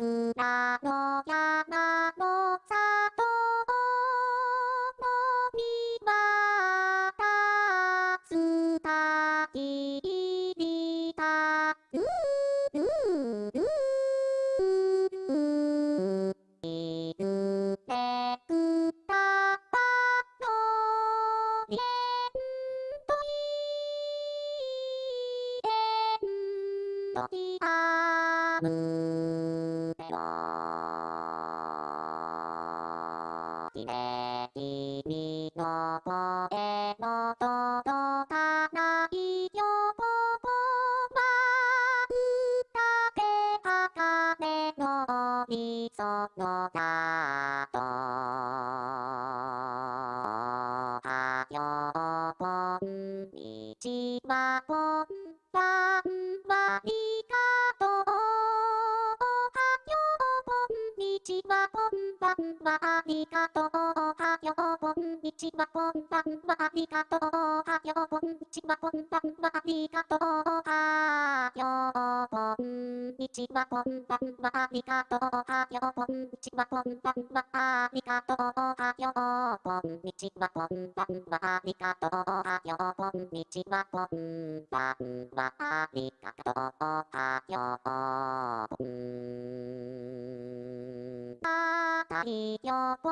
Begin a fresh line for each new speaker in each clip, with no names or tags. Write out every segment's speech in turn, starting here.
桜の山の里のみはつたきりたううううういるてくたばのえんといえんといあむてよきれ君の声の届かないよここは歌で茜のみそのだとはよこんにちはこんばんはんばんはありがとうおはようこんにちはこんばんはありがとうおはようこんにちはこんばんはありがとうおはようこんにちはこんばんはありがとうおはようこんにちはこんばんはありがとうおはようこんにちはこんばんはありがとうおはようこんにちはこんばんはありがとうおはよこんあたい横くを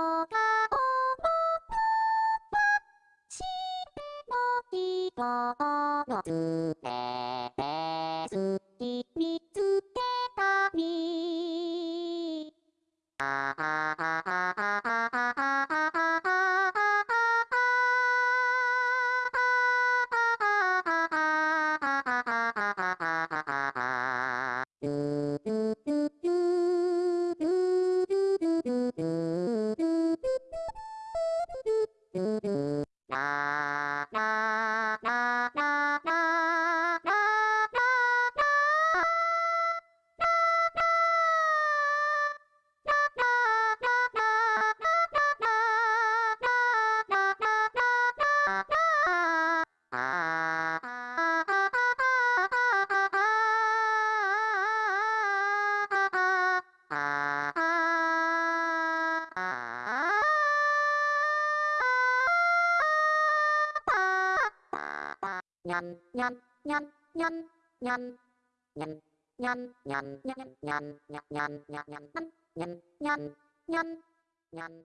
しても人をずれ Thank you. Nhăn nhăn nhăn nhăn nhăn nhăn nhăn nhăn nhăn nhăn nhăn nhăn nhăn nhăn nhăn nhăn nhăn nhăn